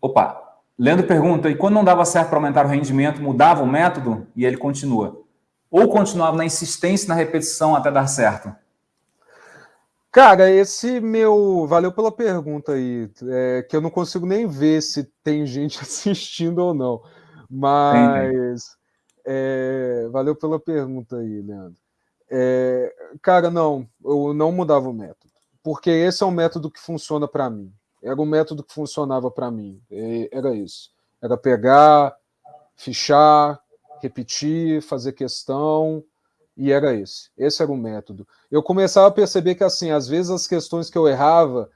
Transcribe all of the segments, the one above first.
Opa, Leandro pergunta, e quando não dava certo para aumentar o rendimento, mudava o método? E ele continua. Ou continuava na insistência na repetição até dar certo? Cara, esse meu. Valeu pela pergunta aí. É, que eu não consigo nem ver se tem gente assistindo ou não. Mas. É, valeu pela pergunta aí, Leandro. É, cara, não, eu não mudava o método. Porque esse é um método que funciona para mim. Era o método que funcionava para mim. Era isso. Era pegar, fichar, repetir, fazer questão, e era esse. Esse era o método. Eu começava a perceber que, assim, às vezes as questões que eu errava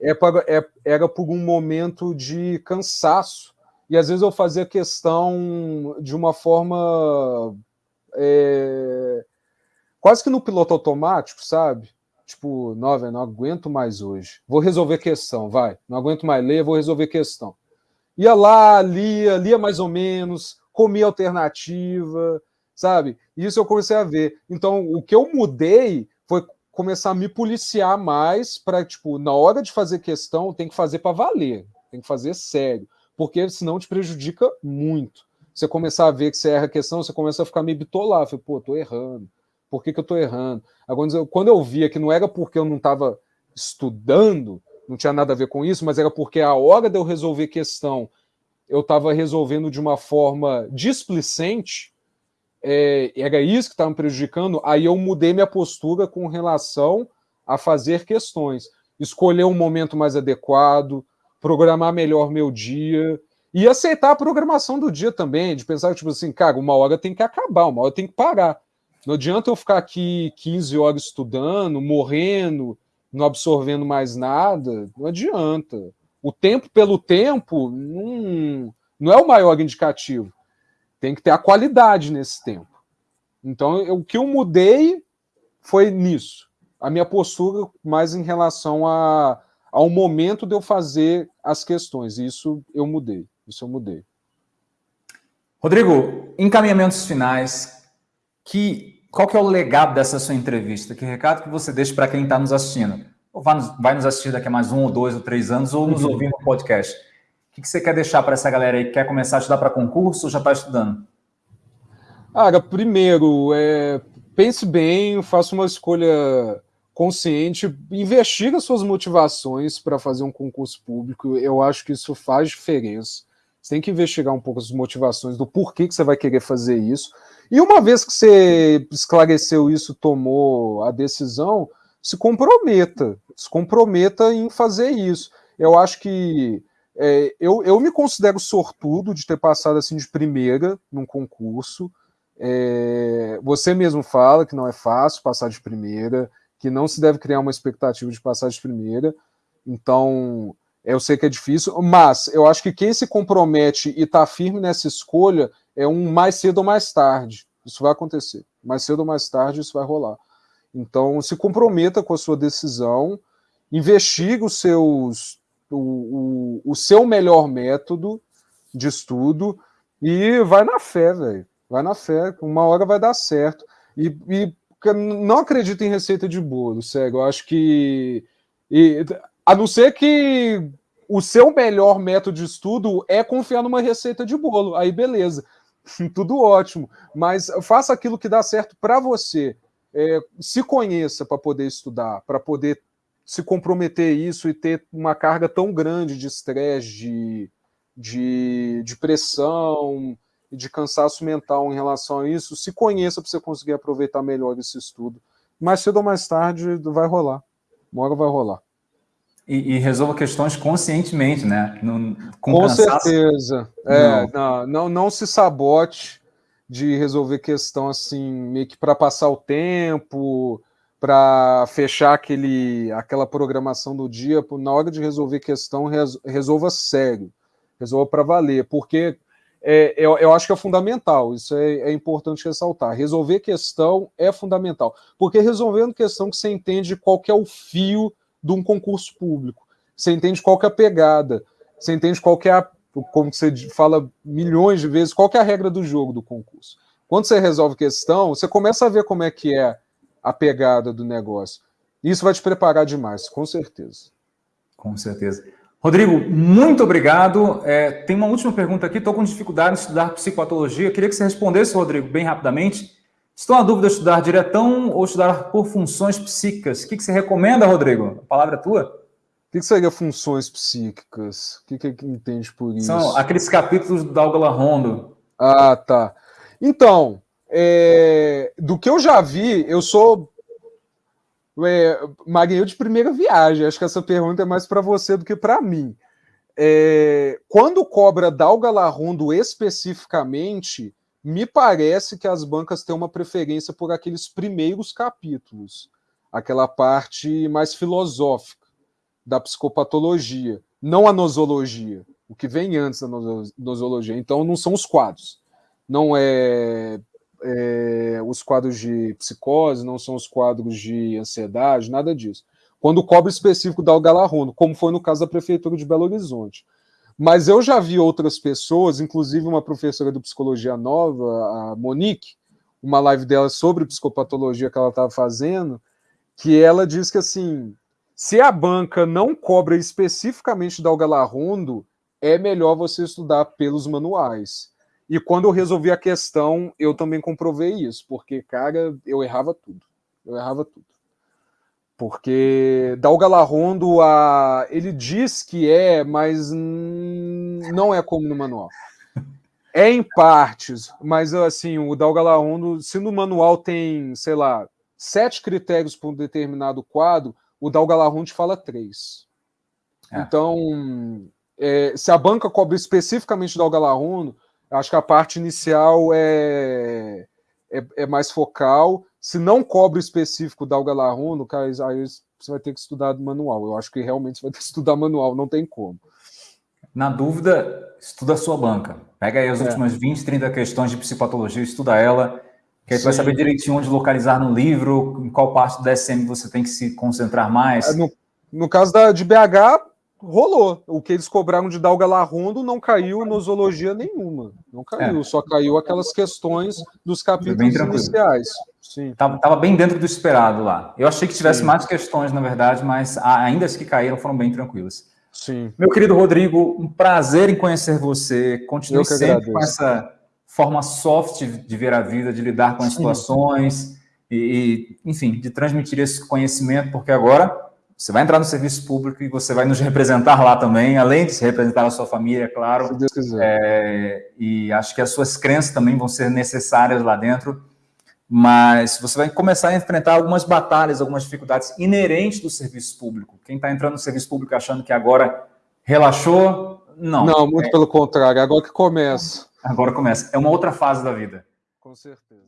é para, é, era por um momento de cansaço, e às vezes eu fazia questão de uma forma é, quase que no piloto automático, sabe? Tipo, não, não aguento mais hoje. Vou resolver questão, vai. Não aguento mais ler, vou resolver questão. Ia lá, lia, lia mais ou menos, comia alternativa, sabe? Isso eu comecei a ver. Então, o que eu mudei foi começar a me policiar mais para, tipo, na hora de fazer questão, tem que fazer para valer, tem que fazer sério, porque senão te prejudica muito. Você começar a ver que você erra a questão, você começa a ficar meio bitolar, pô, tô errando por que, que eu estou errando? Agora, quando eu via que não era porque eu não estava estudando, não tinha nada a ver com isso, mas era porque a hora de eu resolver questão eu estava resolvendo de uma forma displicente, é, era isso que estava me prejudicando, aí eu mudei minha postura com relação a fazer questões. Escolher um momento mais adequado, programar melhor meu dia e aceitar a programação do dia também, de pensar, tipo assim, cara, uma hora tem que acabar, uma hora tem que parar. Não adianta eu ficar aqui 15 horas estudando, morrendo, não absorvendo mais nada. Não adianta. O tempo pelo tempo não, não é o maior indicativo. Tem que ter a qualidade nesse tempo. Então, eu, o que eu mudei foi nisso. A minha postura mais em relação a, ao momento de eu fazer as questões. Isso eu mudei. Isso eu mudei. Rodrigo, encaminhamentos finais. Que qual que é o legado dessa sua entrevista? Que recado que você deixa para quem está nos assistindo? Ou vai nos, vai nos, assistir daqui a mais um, ou dois, ou três anos, ou nos uhum. ouvir no podcast? O que, que você quer deixar para essa galera aí que quer começar a estudar para concurso ou já está estudando? Ah, primeiro, é, pense bem, faça uma escolha consciente, investiga suas motivações para fazer um concurso público. Eu acho que isso faz diferença. Você tem que investigar um pouco as motivações do porquê que você vai querer fazer isso. E uma vez que você esclareceu isso, tomou a decisão, se comprometa, se comprometa em fazer isso. Eu acho que é, eu, eu me considero sortudo de ter passado assim de primeira num concurso. É, você mesmo fala que não é fácil passar de primeira, que não se deve criar uma expectativa de passar de primeira. Então, eu sei que é difícil, mas eu acho que quem se compromete e está firme nessa escolha é um mais cedo ou mais tarde. Isso vai acontecer. Mais cedo ou mais tarde isso vai rolar. Então, se comprometa com a sua decisão, investigue os seus, o, o, o seu melhor método de estudo e vai na fé, velho. Vai na fé, uma hora vai dar certo. E, e não acredito em receita de bolo, sério. Eu acho que. E, a não ser que o seu melhor método de estudo é confiar numa receita de bolo. Aí, beleza. Tudo ótimo, mas faça aquilo que dá certo para você. É, se conheça para poder estudar, para poder se comprometer isso e ter uma carga tão grande de estresse, de, de, de pressão e de cansaço mental em relação a isso. Se conheça para você conseguir aproveitar melhor esse estudo. Mais cedo ou mais tarde vai rolar. Uma hora vai rolar. E, e, resolva questões conscientemente, né? Com, com certeza. É, não. não, não, se sabote de resolver questão assim, meio que para passar o tempo, para fechar aquele, aquela programação do dia. Na hora de resolver questão, resolva sério, resolva para valer, porque é, eu, eu, acho que é fundamental, isso é, é, importante ressaltar. Resolver questão é fundamental, porque resolvendo questão que você entende qual é o fio de um concurso público. Você entende qual que é a pegada, você entende qual que é a, como você fala milhões de vezes, qual que é a regra do jogo do concurso. Quando você resolve questão, você começa a ver como é que é a pegada do negócio. Isso vai te preparar demais, com certeza. Com certeza. Rodrigo, muito obrigado. É, tem uma última pergunta aqui. Estou com dificuldade em estudar psicopatologia. Queria que você respondesse, Rodrigo, bem rapidamente. Estou na dúvida de estudar diretão ou estudar por funções psíquicas. O que, que você recomenda, Rodrigo? A palavra é tua. O que, que seria funções psíquicas? O que, que entende por isso? São aqueles capítulos do Dalgala Rondo. Ah, tá. Então, é, do que eu já vi, eu sou é, marinheiro de primeira viagem. Acho que essa pergunta é mais para você do que para mim. É, quando cobra Dalga Rondo especificamente, me parece que as bancas têm uma preferência por aqueles primeiros capítulos, aquela parte mais filosófica da psicopatologia, não a nosologia, o que vem antes da nosologia. Então, não são os quadros. Não é é, os quadros de psicose, não são os quadros de ansiedade, nada disso. Quando cobre específico dá o galarrono, como foi no caso da Prefeitura de Belo Horizonte. Mas eu já vi outras pessoas, inclusive uma professora de psicologia nova, a Monique, uma live dela sobre psicopatologia que ela estava fazendo, que ela diz que assim, se a banca não cobra especificamente da Algalarrondo, é melhor você estudar pelos manuais. E quando eu resolvi a questão, eu também comprovei isso, porque, cara, eu errava tudo. Eu errava tudo. Porque Dalga Larrondo, a... ele diz que é, mas não é como no manual. É em partes, mas assim, o Dalga Larrondo, se no manual tem, sei lá, sete critérios para um determinado quadro, o Dalga Larrondo fala três. É. Então, é, se a banca cobre especificamente Dalga Larrondo, Acho que a parte inicial é, é, é mais focal. Se não cobre o específico da Algalarruno, cara, aí você vai ter que estudar manual. Eu acho que realmente você vai ter que estudar manual, não tem como. Na dúvida, estuda a sua banca. Pega aí as é. últimas 20, 30 questões de psicopatologia, estuda ela, que aí você vai saber direitinho onde localizar no livro, em qual parte do DSM você tem que se concentrar mais. É, no, no caso da, de BH, rolou. O que eles cobraram de Dalga Larrondo não caiu nosologia nenhuma. Não caiu, é. só caiu aquelas questões dos capítulos iniciais. Sim. Tava, tava, bem dentro do esperado lá. Eu achei que tivesse Sim. mais questões, na verdade, mas ainda as que caíram foram bem tranquilas. Sim. Meu querido Rodrigo, um prazer em conhecer você. Continue sempre agradeço. com essa forma soft de ver a vida, de lidar com as situações e, enfim, de transmitir esse conhecimento, porque agora você vai entrar no serviço público e você vai nos representar lá também, além de se representar a sua família, é claro. Se Deus quiser. É, e acho que as suas crenças também vão ser necessárias lá dentro. Mas você vai começar a enfrentar algumas batalhas, algumas dificuldades inerentes do serviço público. Quem está entrando no serviço público achando que agora relaxou, não. Não, muito é. pelo contrário, agora que começa. Agora começa. É uma outra fase da vida. Com certeza.